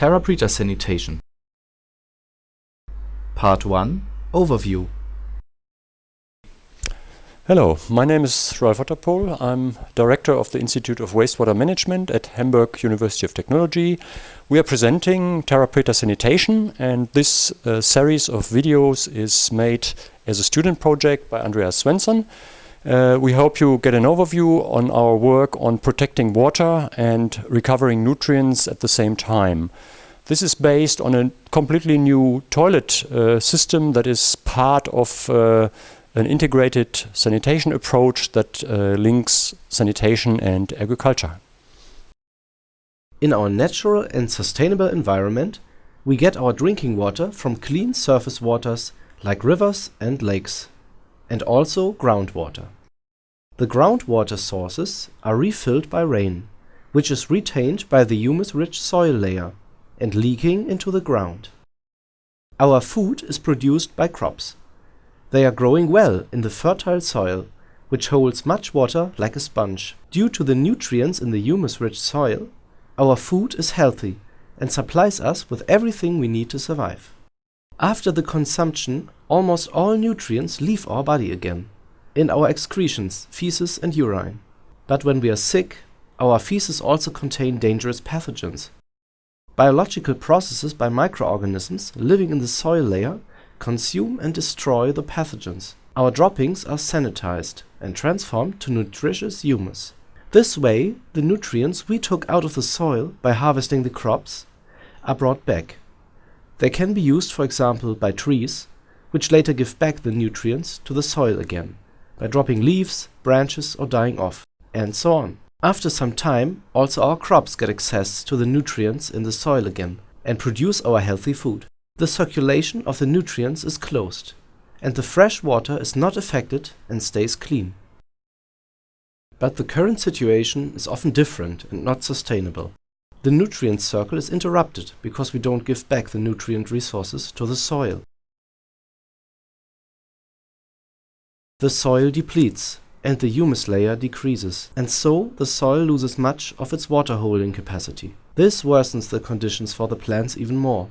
Terra Preta Sanitation Part 1 Overview Hello, my name is Ralf Otterpohl. I'm Director of the Institute of Wastewater Management at Hamburg University of Technology. We are presenting Terra Preta Sanitation and this uh, series of videos is made as a student project by Andreas Svensson. Uh, we hope you get an overview on our work on protecting water and recovering nutrients at the same time. This is based on a completely new toilet uh, system that is part of uh, an integrated sanitation approach that uh, links sanitation and agriculture. In our natural and sustainable environment, we get our drinking water from clean surface waters like rivers and lakes and also groundwater. The groundwater sources are refilled by rain, which is retained by the humus-rich soil layer and leaking into the ground. Our food is produced by crops. They are growing well in the fertile soil, which holds much water like a sponge. Due to the nutrients in the humus-rich soil, our food is healthy and supplies us with everything we need to survive. After the consumption, almost all nutrients leave our body again, in our excretions, feces and urine. But when we are sick, our feces also contain dangerous pathogens. Biological processes by microorganisms living in the soil layer consume and destroy the pathogens. Our droppings are sanitized and transformed to nutritious humus. This way, the nutrients we took out of the soil by harvesting the crops are brought back they can be used for example by trees, which later give back the nutrients to the soil again, by dropping leaves, branches or dying off, and so on. After some time, also our crops get access to the nutrients in the soil again, and produce our healthy food. The circulation of the nutrients is closed, and the fresh water is not affected and stays clean. But the current situation is often different and not sustainable. The nutrient circle is interrupted because we don't give back the nutrient resources to the soil. The soil depletes and the humus layer decreases, and so the soil loses much of its water holding capacity. This worsens the conditions for the plants even more.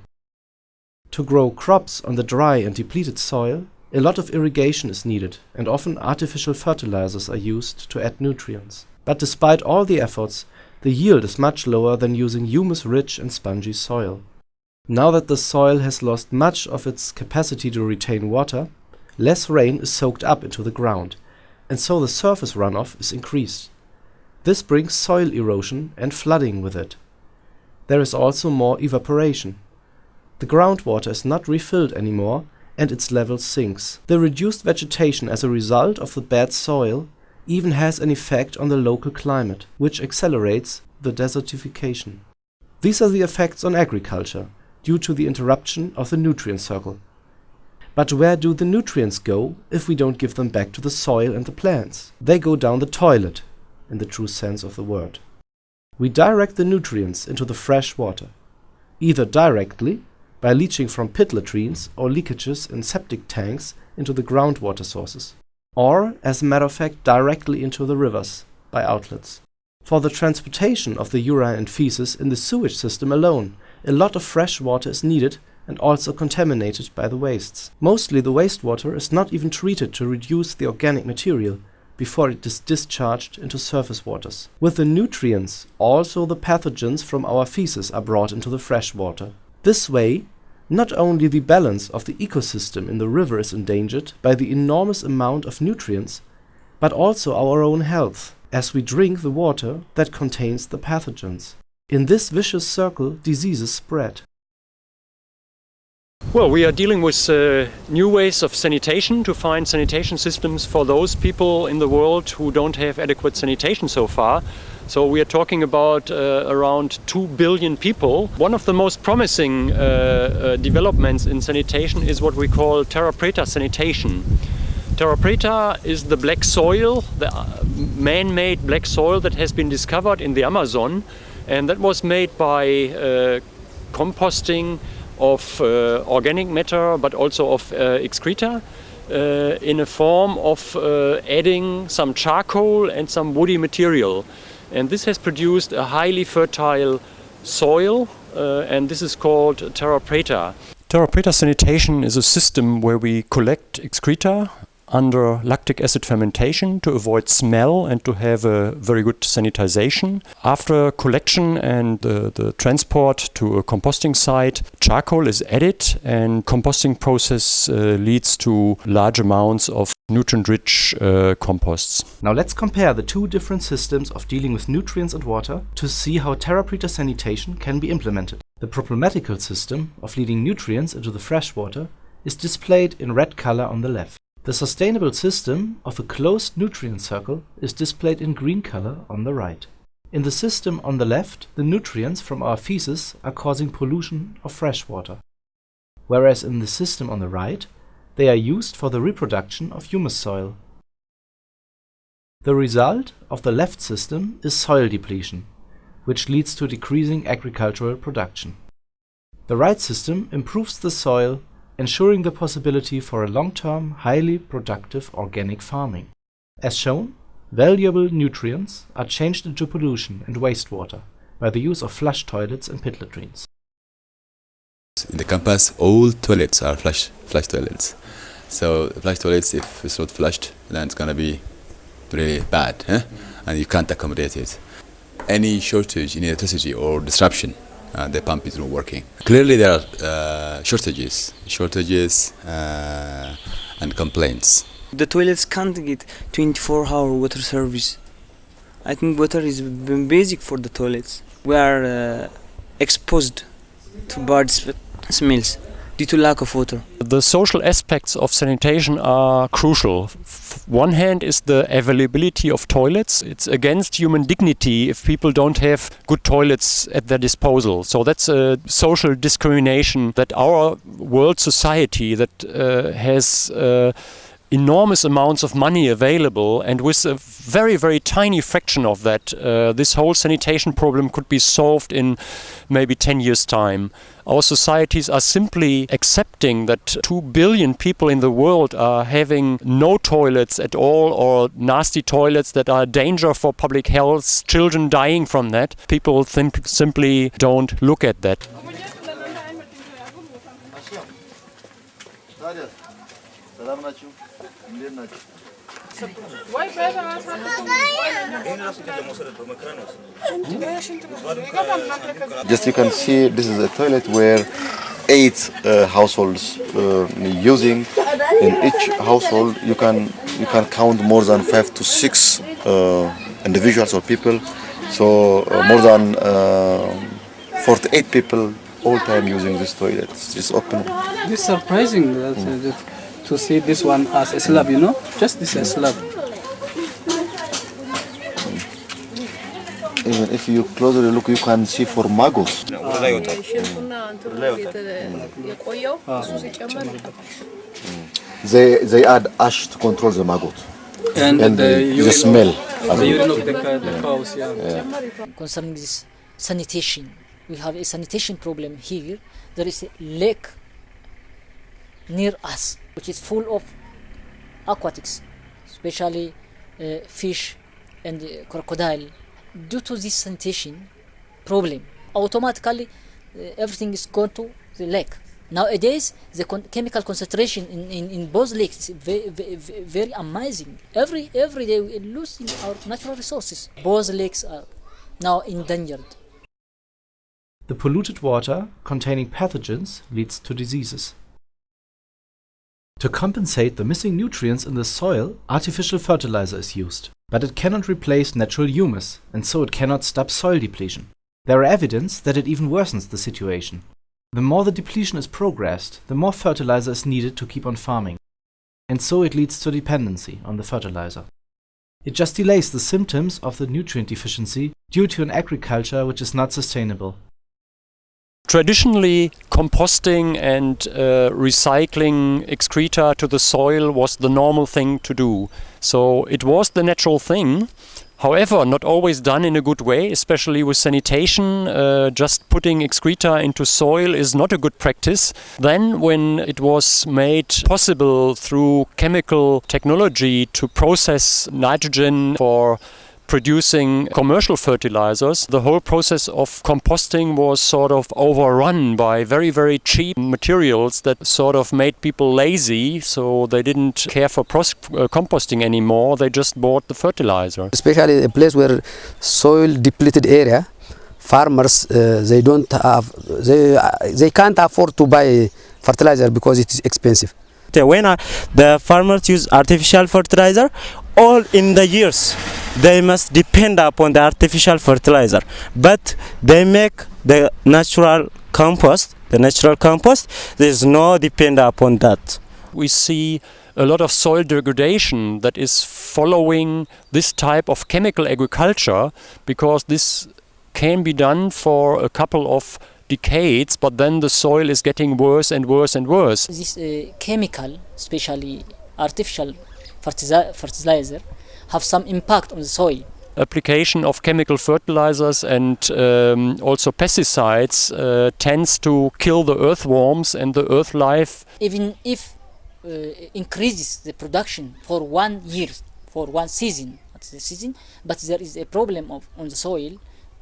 To grow crops on the dry and depleted soil, a lot of irrigation is needed and often artificial fertilizers are used to add nutrients. But despite all the efforts, the yield is much lower than using humus-rich and spongy soil. Now that the soil has lost much of its capacity to retain water, less rain is soaked up into the ground, and so the surface runoff is increased. This brings soil erosion and flooding with it. There is also more evaporation. The groundwater is not refilled anymore and its level sinks. The reduced vegetation as a result of the bad soil even has an effect on the local climate, which accelerates the desertification. These are the effects on agriculture, due to the interruption of the nutrient circle. But where do the nutrients go if we don't give them back to the soil and the plants? They go down the toilet, in the true sense of the word. We direct the nutrients into the fresh water, either directly, by leaching from pit latrines or leakages in septic tanks into the groundwater sources or, as a matter of fact, directly into the rivers by outlets. For the transportation of the urine and feces in the sewage system alone, a lot of fresh water is needed and also contaminated by the wastes. Mostly the wastewater is not even treated to reduce the organic material before it is discharged into surface waters. With the nutrients, also the pathogens from our feces are brought into the fresh water. This way, not only the balance of the ecosystem in the river is endangered by the enormous amount of nutrients, but also our own health, as we drink the water that contains the pathogens. In this vicious circle, diseases spread. Well, we are dealing with uh, new ways of sanitation to find sanitation systems for those people in the world who don't have adequate sanitation so far. So we are talking about uh, around 2 billion people. One of the most promising uh, uh, developments in sanitation is what we call terra preta sanitation. Terra preta is the black soil, the uh, man-made black soil that has been discovered in the Amazon and that was made by uh, composting of uh, organic matter but also of excreta in a form of adding some charcoal and some woody material. And this has produced a highly fertile soil uh, and this is called Terra Preta. Terra Preta sanitation is a system where we collect excreta under lactic acid fermentation to avoid smell and to have a very good sanitization. After collection and the, the transport to a composting site, charcoal is added and composting process uh, leads to large amounts of nutrient-rich uh, composts. Now let's compare the two different systems of dealing with nutrients and water to see how Terrapreta sanitation can be implemented. The problematical system of leading nutrients into the fresh water is displayed in red color on the left. The sustainable system of a closed nutrient circle is displayed in green color on the right. In the system on the left, the nutrients from our feces are causing pollution of fresh water, whereas in the system on the right, they are used for the reproduction of humus soil. The result of the left system is soil depletion, which leads to decreasing agricultural production. The right system improves the soil ensuring the possibility for a long-term, highly productive organic farming. As shown, valuable nutrients are changed into pollution and wastewater by the use of flush toilets and pit latrines. In the campus, all toilets are flush, flush toilets. So flush toilets, if it's not flushed, then it's gonna be really bad, eh? and you can't accommodate it. Any shortage in electricity or disruption uh, the pump is not working. Clearly, there are uh, shortages, shortages uh, and complaints. The toilets can't get 24-hour water service. I think water is basic for the toilets. We are uh, exposed to bad smells The social aspects of sanitation are crucial. One hand is the availability of toilets. It's against human dignity if people don't have good toilets at their disposal. So that's a social discrimination that our world society that uh, has uh, enormous amounts of money available and with a very very tiny fraction of that uh, this whole sanitation problem could be solved in maybe 10 years time. Our societies are simply accepting that 2 billion people in the world are having no toilets at all or nasty toilets that are a danger for public health children dying from that. People simply don't look at that Just you can see this is a toilet where eight uh, households uh, using. In each household, you can you can count more than five to six uh, individuals or people. So uh, more than uh, 48 people all time using this toilet. It's open. It's surprising that, mm. To see this one as a slab, you know, just this a slab. even if you closely look, you can see for maggots. Ah. Mm. They they add ash to control the maggot. And, and the, the, the smell. The urine of the, the cows, yeah. yeah. Concerning this sanitation, we have a sanitation problem here. There is a lake near us, which is full of aquatics, especially uh, fish and uh, crocodile due to this sanitation problem, automatically uh, everything is going to the lake. Nowadays, the con chemical concentration in, in, in both lakes is very, very, very amazing. Every, every day we are losing our natural resources. Both lakes are now endangered. The polluted water containing pathogens leads to diseases. To compensate the missing nutrients in the soil, artificial fertilizer is used. But it cannot replace natural humus, and so it cannot stop soil depletion. There are evidence that it even worsens the situation. The more the depletion is progressed, the more fertilizer is needed to keep on farming. And so it leads to dependency on the fertilizer. It just delays the symptoms of the nutrient deficiency due to an agriculture which is not sustainable Traditionally, composting and uh, recycling excreta to the soil was the normal thing to do. So it was the natural thing. However, not always done in a good way, especially with sanitation. Uh, just putting excreta into soil is not a good practice. Then, when it was made possible through chemical technology to process nitrogen for producing commercial fertilizers, the whole process of composting was sort of overrun by very, very cheap materials that sort of made people lazy, so they didn't care for pros- uh, composting anymore, they just bought the fertilizer. especially a place where soil depleted area farmers uh, they don't have they uh, they can't afford to buy fertilizer because it is expensive when the farmers use artificial fertilizer all in the years they must depend upon the artificial fertilizer but they make the natural compost the natural compost there's no depend upon that We see a lot of soil degradation that is following this type of chemical agriculture because this can be done for a couple of decades, but then the soil is getting worse and worse and worse. This uh, chemical, especially artificial fertilizer, fertilizer, have some impact on the soil. Application of chemical fertilizers and um, also pesticides uh, tends to kill the earthworms and the earth life Even if uh, increases the production for one year, for one season, that's the season, but there is a problem of on the soil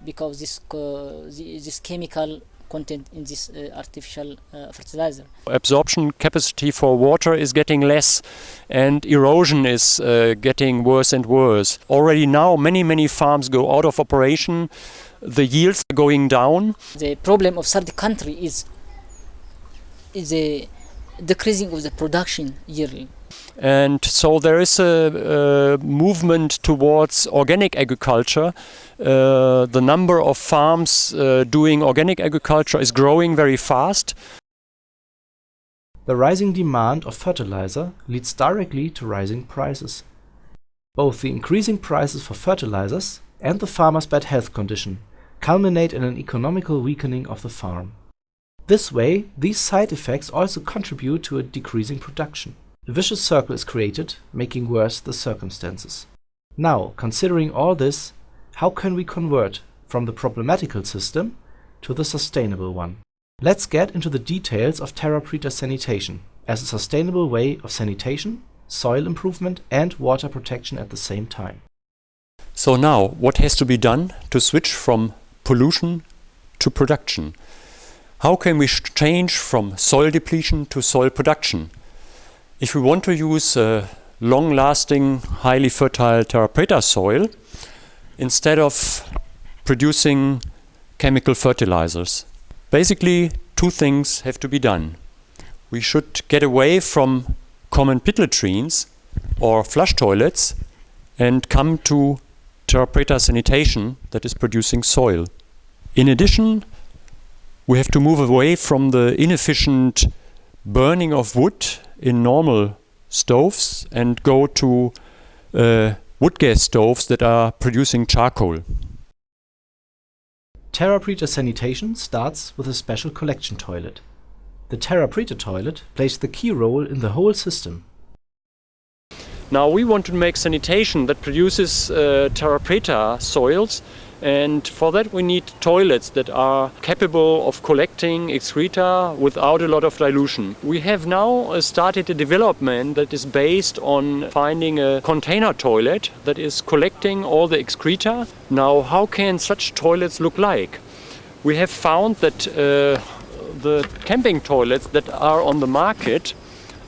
because this uh, this chemical content in this uh, artificial uh, fertilizer. absorption capacity for water is getting less and erosion is uh, getting worse and worse. Already now many many farms go out of operation. The yields are going down. The problem of third country is is a decreasing of the production yearly. And so there is a, a movement towards organic agriculture. Uh, the number of farms uh, doing organic agriculture is growing very fast. The rising demand of fertilizer leads directly to rising prices. Both the increasing prices for fertilizers and the farmer's bad health condition culminate in an economical weakening of the farm. This way, these side effects also contribute to a decreasing production. A vicious circle is created, making worse the circumstances. Now, considering all this, how can we convert from the problematical system to the sustainable one? Let's get into the details of TerraPreta sanitation as a sustainable way of sanitation, soil improvement and water protection at the same time. So now, what has to be done to switch from pollution to production? How can we change from soil depletion to soil production? If we want to use a long-lasting, highly fertile terra preta soil, instead of producing chemical fertilizers, basically two things have to be done. We should get away from common pit latrines or flush toilets and come to terra preta sanitation that is producing soil. In addition, we have to move away from the inefficient burning of wood in normal stoves and go to uh, wood gas stoves that are producing charcoal. TerraPreta sanitation starts with a special collection toilet. The TerraPreta toilet plays the key role in the whole system. Now we want to make sanitation that produces uh, terra preta soils and for that we need toilets that are capable of collecting excreta without a lot of dilution. We have now uh, started a development that is based on finding a container toilet that is collecting all the excreta. Now how can such toilets look like? We have found that uh, the camping toilets that are on the market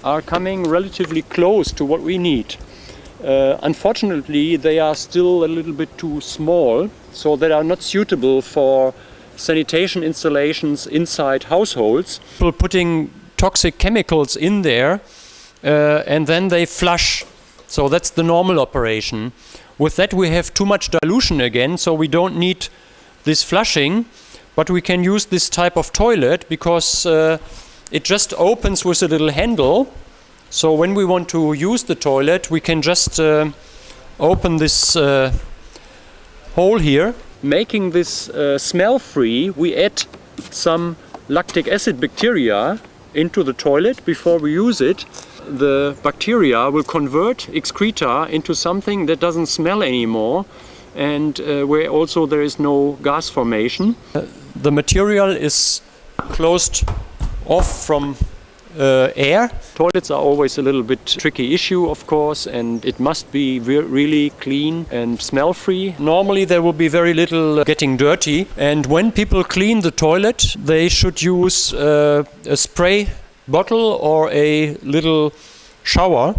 are coming relatively close to what we need. Uh, unfortunately, they are still a little bit too small, so they are not suitable for sanitation installations inside households. People putting toxic chemicals in there uh, and then they flush. So that's the normal operation. With that, we have too much dilution again, so we don't need this flushing, but we can use this type of toilet because uh, it just opens with a little handle. So when we want to use the toilet, we can just uh, open this uh, hole here. Making this uh, smell free, we add some lactic acid bacteria into the toilet before we use it. The bacteria will convert excreta into something that doesn't smell anymore and uh, where also there is no gas formation. Uh, the material is closed off from uh, air. Toilets are always a little bit tricky issue, of course, and it must be re really clean and smell free. Normally there will be very little getting dirty, and when people clean the toilet, they should use uh, a spray bottle or a little shower,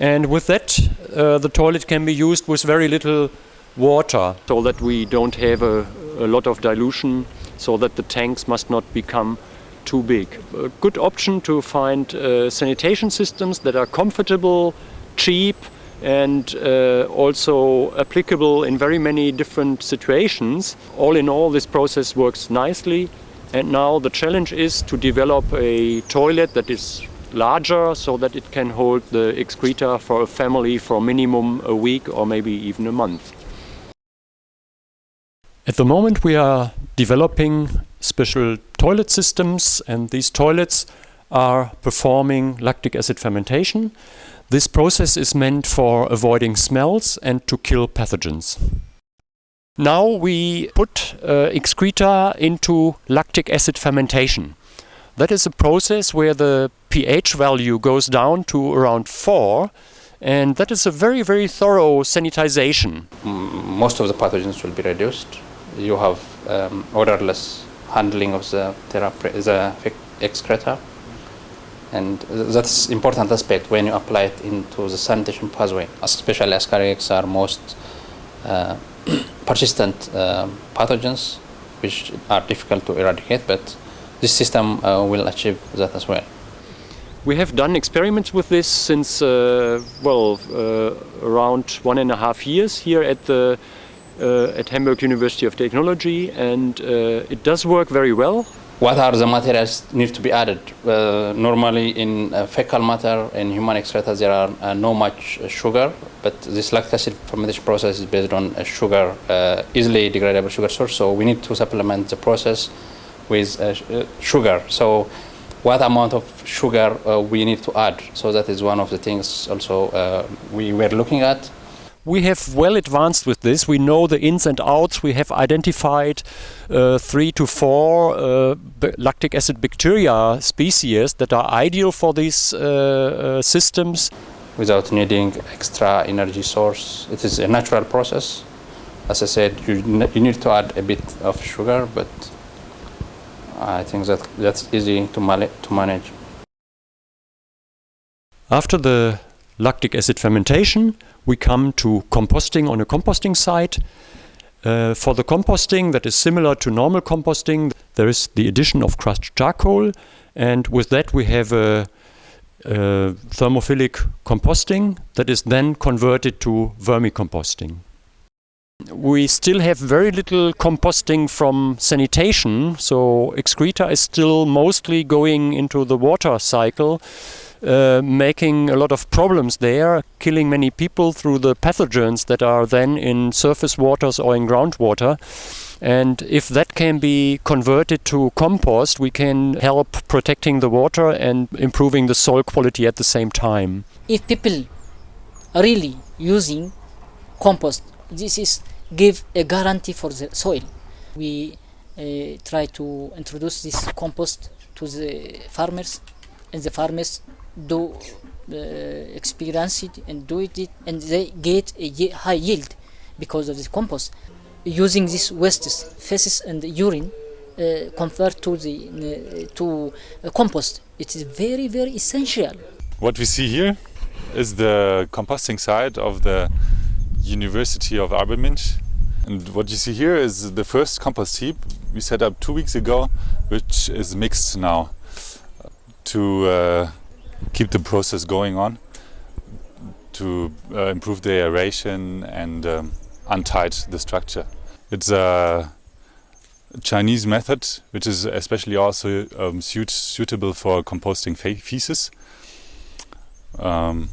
and with that, uh, the toilet can be used with very little water, so that we don't have a, a lot of dilution, so that the tanks must not become too big. A good option to find uh, sanitation systems that are comfortable, cheap, and uh, also applicable in very many different situations. All in all, this process works nicely. And now the challenge is to develop a toilet that is larger so that it can hold the excreta for a family for minimum a week or maybe even a month. At the moment we are developing special toilet systems and these toilets are performing lactic acid fermentation. This process is meant for avoiding smells and to kill pathogens. Now we put uh, excreta into lactic acid fermentation. That is a process where the pH value goes down to around 4 and that is a very very thorough sanitization. Most of the pathogens will be reduced. You have um, odorless handling of the, the excreta and that's important aspect when you apply it into the sanitation pathway. Especially Ascaris are most uh, persistent uh, pathogens which are difficult to eradicate but this system uh, will achieve that as well. We have done experiments with this since, uh, well, uh, around one and a half years here at the at Hamburg University of Technology and uh, it does work very well. What are the materials need to be added? Uh, normally in fecal matter and human excreta there are no much sugar but this lactic acid fermentation process is based on a sugar, easily degradable sugar source so we need to supplement the process with sugar. So what amount of sugar uh, we need to add. So that is one of the things also uh, we were looking at. We have well advanced with this. We know the ins and outs. We have identified uh, three to four uh, lactic acid bacteria species that are ideal for these uh, uh, systems. Without needing extra energy source. It is a natural process. As I said, you, you need to add a bit of sugar, but I think that that's easy to, to manage. After the lactic acid fermentation, we come to composting on a composting site. Uh, for the composting that is similar to normal composting, there is the addition of crushed charcoal and with that we have a, a thermophilic composting that is then converted to vermicomposting. We still have very little composting from sanitation, so excreta is still mostly going into the water cycle, uh, making a lot of problems there, killing many people through the pathogens that are then in surface waters or in groundwater. And if that can be converted to compost, we can help protecting the water and improving the soil quality at the same time. If people are really using compost this is give a guarantee for the soil. We uh, try to introduce this compost to the farmers, and the farmers do uh, experience it and do it, and they get a high yield because of this compost. Using these wastes, feces and urine, uh, convert to the uh, to compost. It is very very essential. What we see here is the composting site of the University of Arba Minch. And what you see here is the first compost heap we set up two weeks ago, which is mixed now to uh, keep the process going on, to uh, improve the aeration and um, untight the structure. It's a Chinese method, which is especially also um, suit suitable for composting feces. Um,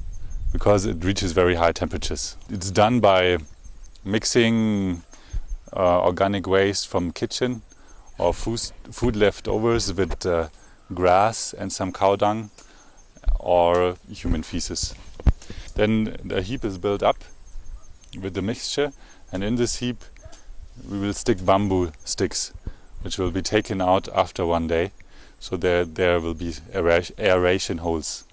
because it reaches very high temperatures. It's done by mixing uh, organic waste from kitchen or food, food leftovers with uh, grass and some cow dung or human feces. Then the heap is built up with the mixture and in this heap we will stick bamboo sticks which will be taken out after one day so there there will be aeration holes.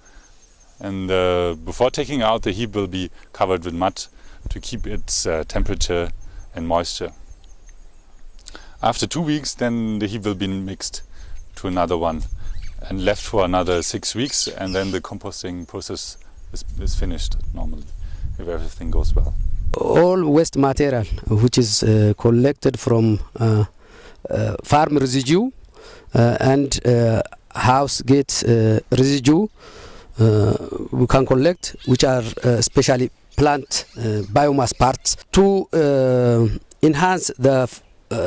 And uh, before taking out, the heap will be covered with mud to keep its uh, temperature and moisture. After two weeks, then the heap will be mixed to another one and left for another six weeks, and then the composting process is, is finished normally, if everything goes well. All waste material which is uh, collected from uh, uh, farm residue uh, and uh, house gate uh, residue we can collect, which are especially plant biomass parts. To enhance the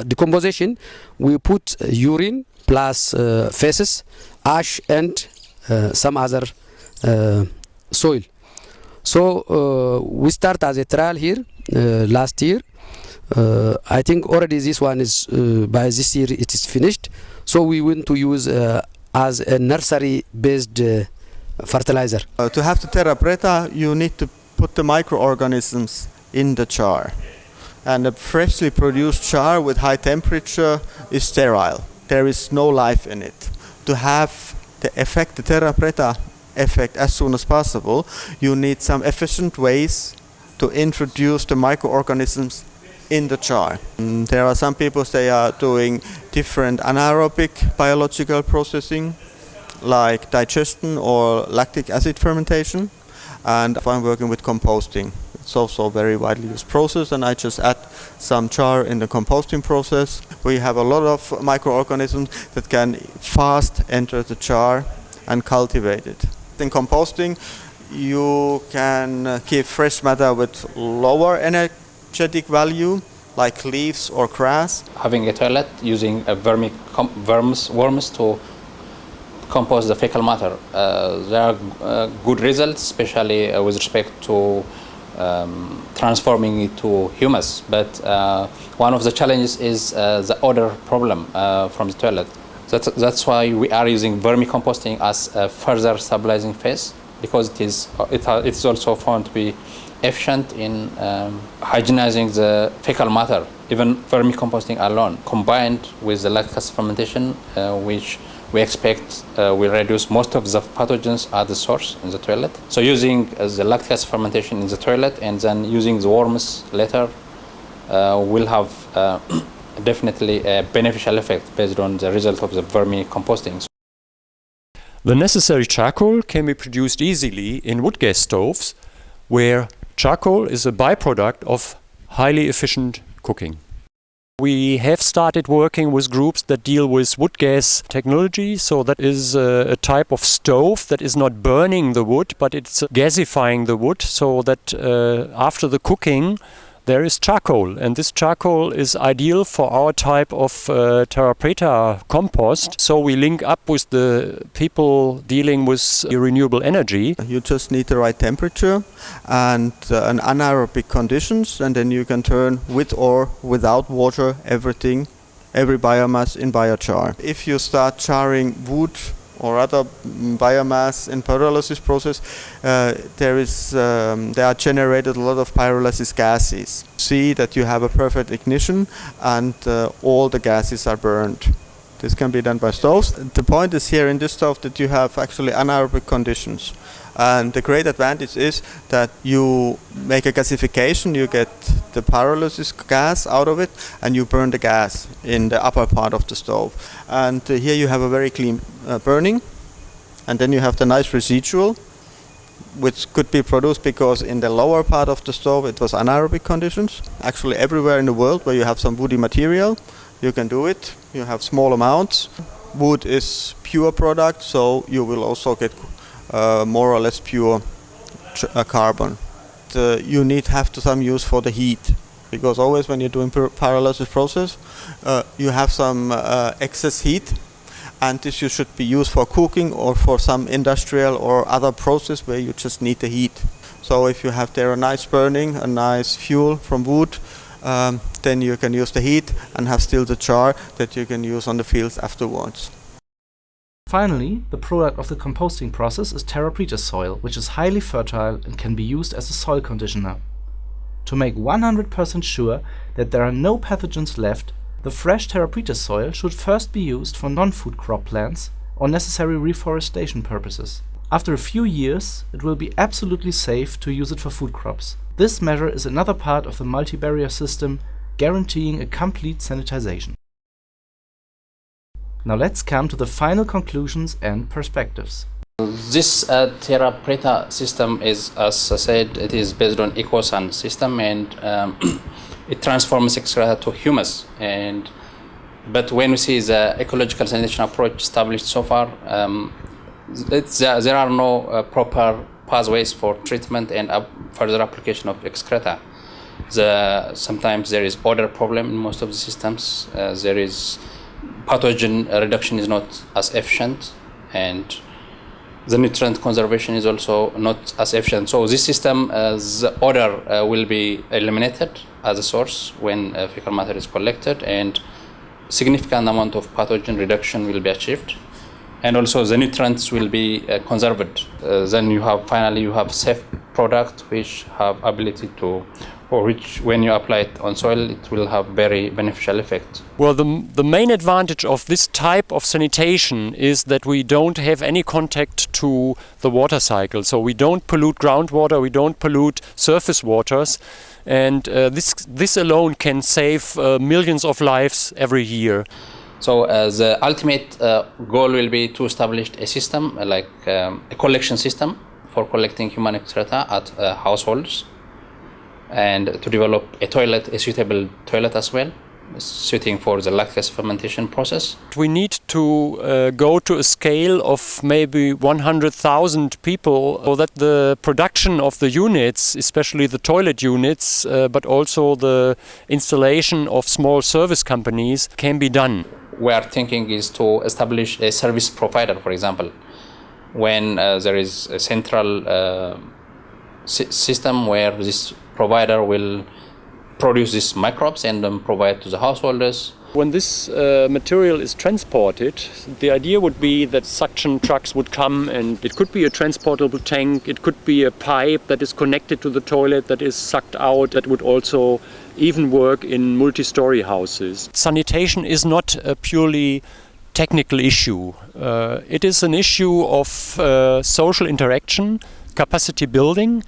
decomposition, we put urine plus uh, feces, ash, and uh, some other uh, soil. So uh, we start as a trial here uh, last year. Uh, I think already this one is by this year it is finished. So we want to use as a nursery based fertilizer. to have the terra preta you need to put the microorganisms in the char. And a freshly produced char with high temperature is sterile. There is no life in it. To have the effect, the terra preta effect as soon as possible, you need some efficient ways to introduce the microorganisms in the char. Mm, there are some people they are doing different anaerobic biological processing like digestion or lactic acid fermentation and I'm working with composting. It's also a very widely used process and I just add some char in the composting process. We have a lot of microorganisms that can fast enter the char and cultivate it in composting, you can uh, keep fresh matter with lower energetic value, like leaves or grass. Having a toilet using a worms, worms to compost the fecal matter. Uh, there are uh, good results, especially uh, with respect to um, transforming it to humus. But uh, one of the challenges is uh, the odor problem from the toilet. That's, that's why we are using vermicomposting as a further stabilizing phase because it is, it, it is also found to be efficient in um, hygienizing the fecal matter. Even vermicomposting alone, combined with the lactic fermentation, uh, which we expect uh, will reduce most of the pathogens at the source in the toilet. So using uh, the lactic acid fermentation in the toilet and then using the worms later uh, will have uh, definitely a beneficial effect based on the result of the vermicomposting. The necessary charcoal can be produced easily in wood gas stoves, where charcoal is a byproduct of highly efficient cooking. We have started working with groups that deal with wood gas technology. So that is a, a, type of stove that is not burning the wood, but it's gasifying the wood so that uh, after the cooking, there is charcoal and this charcoal is ideal for our type of uh, terra preta compost. So we link up with the people dealing with renewable energy. You just need the right temperature and uh, an anaerobic conditions and then you can turn with or without water everything every biomass in biochar. If you start charring wood or other biomass in pyrolysis process, uh, there is um, there are generated a lot of pyrolysis gases. See that you have a perfect ignition and uh, all the gases are burned. This can be done by stoves. The point is here in this stove that you have actually anaerobic conditions. And the great advantage is that you make a gasification, you get the pyrolysis gas out of it, and you burn the gas in the upper part of the stove. And uh, here you have a very clean uh, burning, and then you have the nice residual, which could be produced because in the lower part of the stove it was anaerobic conditions. Actually everywhere in the world where you have some woody material, you can do it. You have small amounts. Wood is pure product, so you will also get more or less pure uh, carbon. You need have to some use for the heat because always when you're doing pyrolysis process uh, you have some uh, excess heat and this you should be used for cooking or for some industrial or other process where you just need the heat. So if you have there a nice burning, a nice fuel from wood, um, then you can use the heat and have still the char that you can use on the fields afterwards. Finally, the product of the composting process is terra preta soil, which is highly fertile and can be used as a soil conditioner. To make 100% sure that there are no pathogens left, the fresh terra preta soil should first be used for non-food crop plants or necessary reforestation purposes. After a few years, it will be absolutely safe to use it for food crops. This measure is another part of the multi-barrier system guaranteeing a complete sanitization. Now let's come to the final conclusions and perspectives. This uh, Terra Preta system is, as I said, it is based on EcoSan system and um, it transforms excreta to humus. And but when we see the ecological sanitation approach established so far, um, uh, there are no uh, proper pathways for treatment and further application of excreta. The, sometimes there is odor problem in most of the systems. Uh, there is pathogen reduction is not as efficient and the nutrient conservation is also not as efficient. So this system, uh, the odor uh, will be eliminated as a source when uh, fecal matter is collected and significant amount of pathogen reduction will be achieved and also the nutrients will be uh, conserved. Uh, then you have finally you have safe product which have ability to which when you apply it on soil it will have very beneficial effect. Well the, the main advantage of this type of sanitation is that we don't have any contact to the water cycle so we don't pollute groundwater, we don't pollute surface waters and uh, this this alone can save uh, millions of lives every year. So uh, the ultimate uh, goal will be to establish a system like um, a collection system for collecting human excreta at uh, households and to develop a toilet, a suitable toilet as well suiting for the lactase fermentation process. We need to uh, go to a scale of maybe 100,000 people so that the production of the units, especially the toilet units, uh, but also the installation of small service companies can be done. We are thinking is to establish a service provider, for example, when uh, there is a central uh, system where this provider will produce these microbes and then provide to the householders. When this uh, material is transported, the idea would be that suction trucks would come and it could be a transportable tank, it could be a pipe that is connected to the toilet that is sucked out, that would also even work in multi-story houses. Sanitation is not a purely technical issue. Uh, it is an issue of uh, social interaction, capacity building,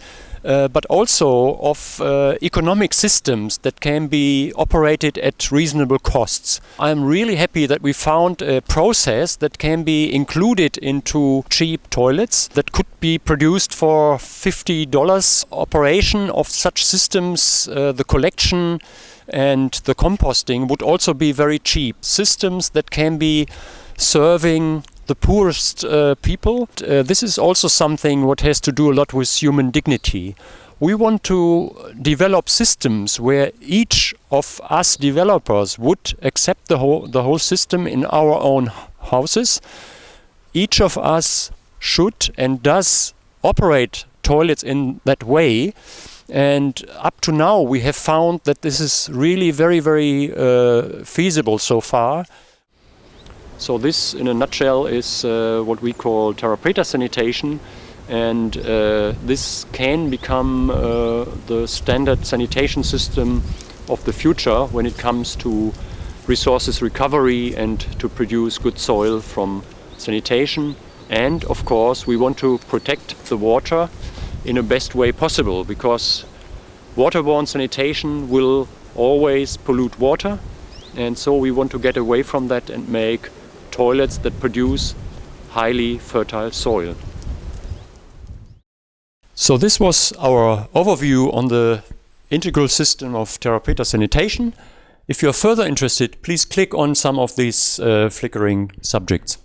uh, but also of uh, economic systems that can be operated at reasonable costs. I'm really happy that we found a process that can be included into cheap toilets that could be produced for $50 operation of such systems, uh, the collection and the composting would also be very cheap. Systems that can be serving the poorest uh, people. Uh, this is also something what has to do a lot with human dignity. We want to develop systems where each of us developers would accept the whole, the whole system in our own houses. Each of us should and does operate toilets in that way. And up to now, we have found that this is really very, very uh, feasible so far. So this, in a nutshell, is uh, what we call Terra Preta sanitation, and uh, this can become uh, the standard sanitation system of the future when it comes to resources recovery and to produce good soil from sanitation. And of course, we want to protect the water in the best way possible because waterborne sanitation will always pollute water and so we want to get away from that and make toilets that produce highly fertile soil. So this was our overview on the integral system of Terra Preta sanitation. If you're further interested, please click on some of these uh, flickering subjects.